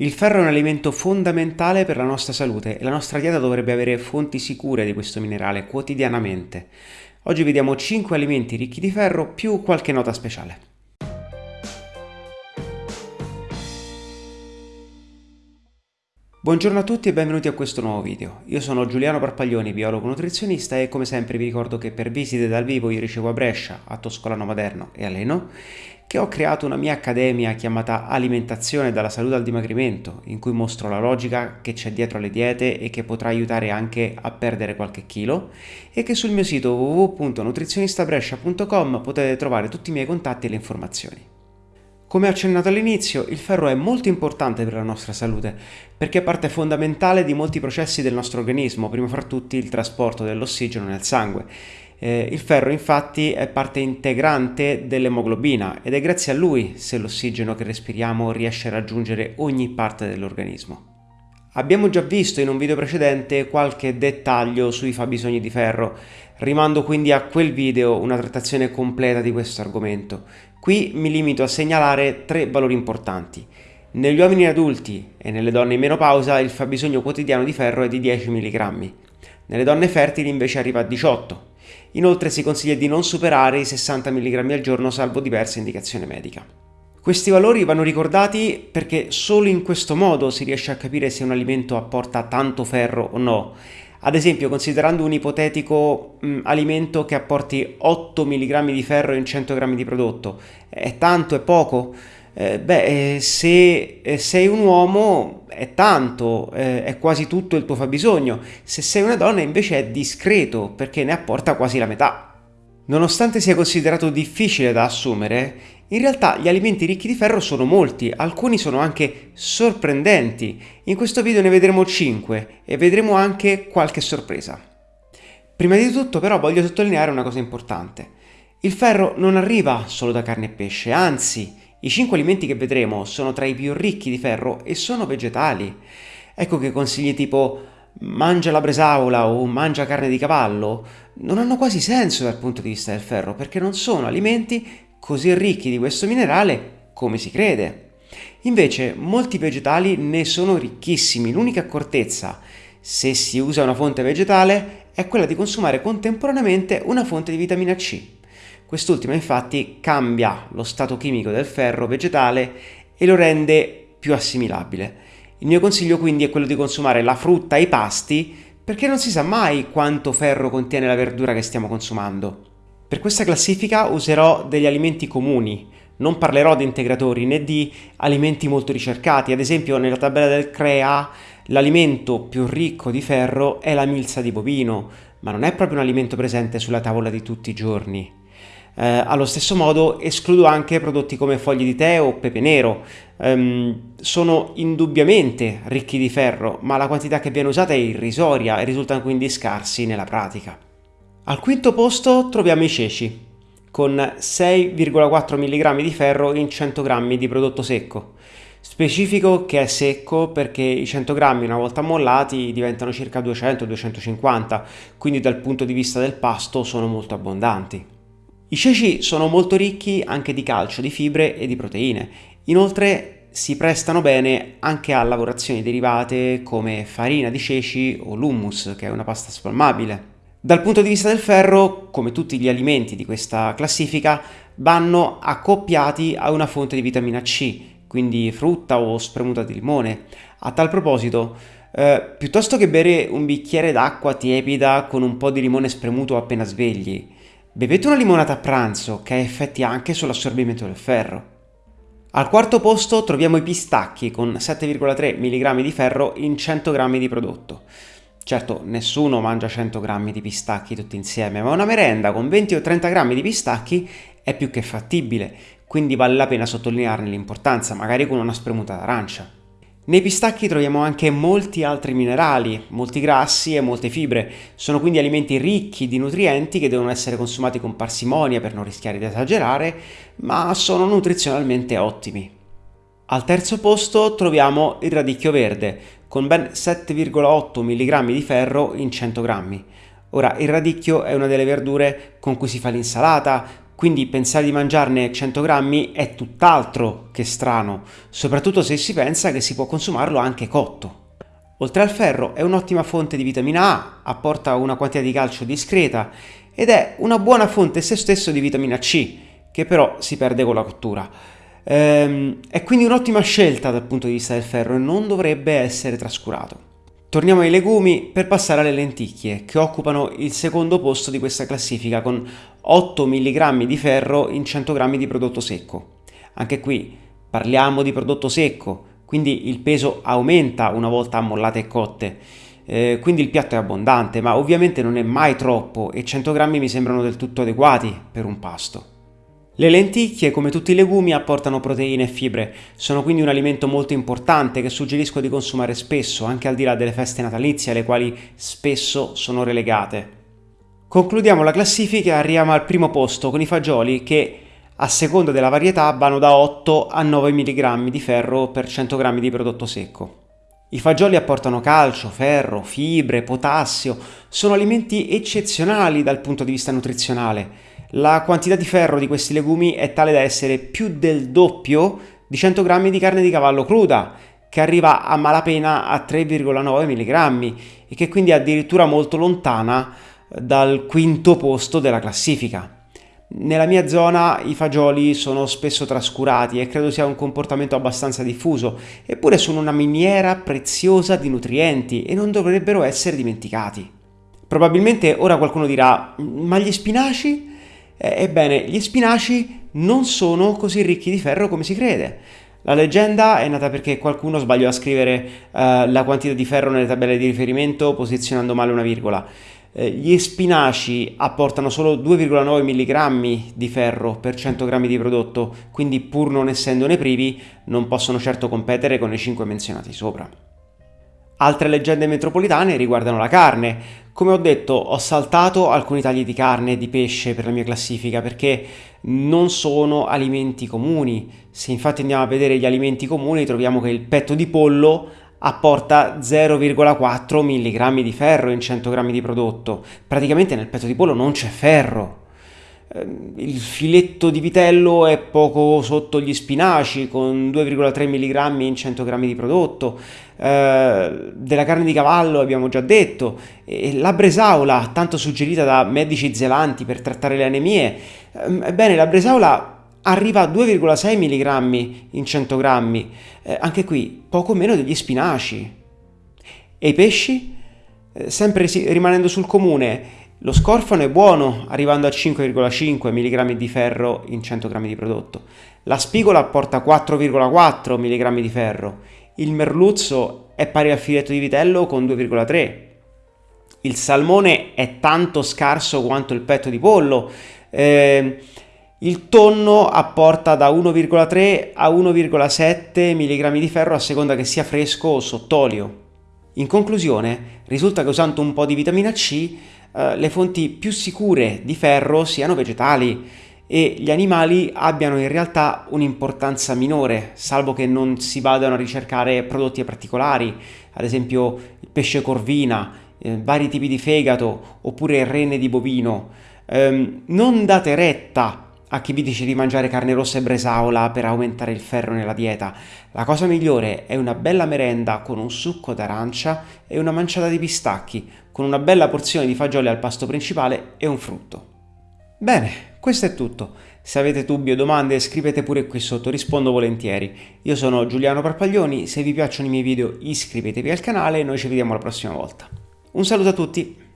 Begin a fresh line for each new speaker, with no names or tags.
Il ferro è un alimento fondamentale per la nostra salute e la nostra dieta dovrebbe avere fonti sicure di questo minerale quotidianamente. Oggi vediamo 5 alimenti ricchi di ferro più qualche nota speciale. Buongiorno a tutti e benvenuti a questo nuovo video. Io sono Giuliano Parpaglioni, biologo nutrizionista e come sempre vi ricordo che per visite dal vivo io ricevo a Brescia, a Toscolano Maderno e a Leno che ho creato una mia accademia chiamata Alimentazione dalla salute al dimagrimento, in cui mostro la logica che c'è dietro alle diete e che potrà aiutare anche a perdere qualche chilo e che sul mio sito www.nutrizionistabrescia.com potete trovare tutti i miei contatti e le informazioni. Come accennato all'inizio, il ferro è molto importante per la nostra salute perché è parte fondamentale di molti processi del nostro organismo, prima fra tutti il trasporto dell'ossigeno nel sangue eh, il ferro infatti è parte integrante dell'emoglobina ed è grazie a lui se l'ossigeno che respiriamo riesce a raggiungere ogni parte dell'organismo. Abbiamo già visto in un video precedente qualche dettaglio sui fabbisogni di ferro, rimando quindi a quel video una trattazione completa di questo argomento. Qui mi limito a segnalare tre valori importanti. Negli uomini adulti e nelle donne in menopausa il fabbisogno quotidiano di ferro è di 10 mg, nelle donne fertili invece arriva a 18 Inoltre si consiglia di non superare i 60 mg al giorno salvo diversa indicazione medica. Questi valori vanno ricordati perché solo in questo modo si riesce a capire se un alimento apporta tanto ferro o no. Ad esempio, considerando un ipotetico mh, alimento che apporti 8 mg di ferro in 100 g di prodotto, è tanto, è poco? Eh, beh, eh, se eh, sei un uomo è tanto, eh, è quasi tutto il tuo fabbisogno, se sei una donna invece è discreto perché ne apporta quasi la metà. Nonostante sia considerato difficile da assumere, in realtà gli alimenti ricchi di ferro sono molti, alcuni sono anche sorprendenti. In questo video ne vedremo 5 e vedremo anche qualche sorpresa. Prima di tutto però voglio sottolineare una cosa importante. Il ferro non arriva solo da carne e pesce, anzi i 5 alimenti che vedremo sono tra i più ricchi di ferro e sono vegetali. Ecco che consigli tipo mangia la bresaola o mangia carne di cavallo non hanno quasi senso dal punto di vista del ferro perché non sono alimenti così ricchi di questo minerale come si crede. Invece molti vegetali ne sono ricchissimi, l'unica accortezza se si usa una fonte vegetale è quella di consumare contemporaneamente una fonte di vitamina C. Quest'ultima infatti cambia lo stato chimico del ferro vegetale e lo rende più assimilabile. Il mio consiglio quindi è quello di consumare la frutta e i pasti perché non si sa mai quanto ferro contiene la verdura che stiamo consumando. Per questa classifica userò degli alimenti comuni, non parlerò di integratori né di alimenti molto ricercati, ad esempio nella tabella del CREA l'alimento più ricco di ferro è la milza di bovino, ma non è proprio un alimento presente sulla tavola di tutti i giorni. Eh, allo stesso modo escludo anche prodotti come fogli di tè o pepe nero. Um, sono indubbiamente ricchi di ferro, ma la quantità che viene usata è irrisoria e risultano quindi scarsi nella pratica. Al quinto posto troviamo i ceci, con 6,4 mg di ferro in 100 g di prodotto secco. Specifico che è secco perché i 100 grammi una volta mollati diventano circa 200-250, quindi dal punto di vista del pasto sono molto abbondanti. I ceci sono molto ricchi anche di calcio, di fibre e di proteine. Inoltre si prestano bene anche a lavorazioni derivate come farina di ceci o l'hummus, che è una pasta spalmabile. Dal punto di vista del ferro, come tutti gli alimenti di questa classifica, vanno accoppiati a una fonte di vitamina C, quindi frutta o spremuta di limone. A tal proposito, eh, piuttosto che bere un bicchiere d'acqua tiepida con un po' di limone spremuto appena svegli, Bevete una limonata a pranzo che ha effetti anche sull'assorbimento del ferro. Al quarto posto troviamo i pistacchi con 7,3 mg di ferro in 100 g di prodotto. Certo, nessuno mangia 100 g di pistacchi tutti insieme, ma una merenda con 20 o 30 g di pistacchi è più che fattibile, quindi vale la pena sottolinearne l'importanza, magari con una spremuta d'arancia. Nei pistacchi troviamo anche molti altri minerali, molti grassi e molte fibre. Sono quindi alimenti ricchi di nutrienti che devono essere consumati con parsimonia per non rischiare di esagerare, ma sono nutrizionalmente ottimi. Al terzo posto troviamo il radicchio verde, con ben 7,8 mg di ferro in 100 g. Ora, il radicchio è una delle verdure con cui si fa l'insalata, quindi pensare di mangiarne 100 grammi è tutt'altro che strano, soprattutto se si pensa che si può consumarlo anche cotto. Oltre al ferro è un'ottima fonte di vitamina A, apporta una quantità di calcio discreta ed è una buona fonte se stesso di vitamina C, che però si perde con la cottura. Ehm, è quindi un'ottima scelta dal punto di vista del ferro e non dovrebbe essere trascurato. Torniamo ai legumi per passare alle lenticchie, che occupano il secondo posto di questa classifica con 8 mg di ferro in 100 g di prodotto secco. Anche qui parliamo di prodotto secco, quindi il peso aumenta una volta ammollate e cotte. Eh, quindi il piatto è abbondante, ma ovviamente non è mai troppo e 100 g mi sembrano del tutto adeguati per un pasto. Le lenticchie, come tutti i legumi, apportano proteine e fibre, sono quindi un alimento molto importante che suggerisco di consumare spesso, anche al di là delle feste natalizie, alle quali spesso sono relegate. Concludiamo la classifica e arriviamo al primo posto con i fagioli che, a seconda della varietà, vanno da 8 a 9 mg di ferro per 100 g di prodotto secco. I fagioli apportano calcio, ferro, fibre, potassio, sono alimenti eccezionali dal punto di vista nutrizionale la quantità di ferro di questi legumi è tale da essere più del doppio di 100 g di carne di cavallo cruda, che arriva a malapena a 3,9 mg e che quindi è addirittura molto lontana dal quinto posto della classifica. Nella mia zona i fagioli sono spesso trascurati e credo sia un comportamento abbastanza diffuso, eppure sono una miniera preziosa di nutrienti e non dovrebbero essere dimenticati. Probabilmente ora qualcuno dirà, ma gli spinaci? Eh, ebbene, gli spinaci non sono così ricchi di ferro come si crede. La leggenda è nata perché qualcuno sbagliò a scrivere uh, la quantità di ferro nelle tabelle di riferimento posizionando male una virgola. Eh, gli spinaci apportano solo 2,9 mg di ferro per 100 g di prodotto, quindi pur non essendone privi non possono certo competere con i 5 menzionati sopra. Altre leggende metropolitane riguardano la carne. Come ho detto, ho saltato alcuni tagli di carne e di pesce per la mia classifica perché non sono alimenti comuni. Se infatti andiamo a vedere gli alimenti comuni troviamo che il petto di pollo apporta 0,4 mg di ferro in 100 g di prodotto. Praticamente nel petto di pollo non c'è ferro. Ehm, il filetto di vitello è poco sotto gli spinaci con 2,3 mg in 100 g di prodotto eh, della carne di cavallo abbiamo già detto, la bresaola, tanto suggerita da medici zelanti per trattare le anemie, ehm, ebbene la bresaola arriva a 2,6 mg in 100 grammi, eh, anche qui poco meno degli spinaci. E i pesci? Eh, sempre rimanendo sul comune, lo scorfano è buono, arrivando a 5,5 mg di ferro in 100 g di prodotto. La spigola apporta 4,4 mg di ferro il merluzzo è pari al filetto di vitello con 2,3. Il salmone è tanto scarso quanto il petto di pollo. Eh, il tonno apporta da 1,3 a 1,7 mg di ferro a seconda che sia fresco o sott'olio. In conclusione, risulta che usando un po' di vitamina C, eh, le fonti più sicure di ferro siano vegetali e gli animali abbiano in realtà un'importanza minore, salvo che non si vadano a ricercare prodotti particolari, ad esempio il pesce corvina, eh, vari tipi di fegato oppure rene di bovino. Um, non date retta a chi vi dice di mangiare carne rossa e bresaola per aumentare il ferro nella dieta. La cosa migliore è una bella merenda con un succo d'arancia e una manciata di pistacchi, con una bella porzione di fagioli al pasto principale e un frutto. Bene, questo è tutto. Se avete dubbi o domande scrivete pure qui sotto, rispondo volentieri. Io sono Giuliano Parpaglioni, se vi piacciono i miei video iscrivetevi al canale e noi ci vediamo la prossima volta. Un saluto a tutti!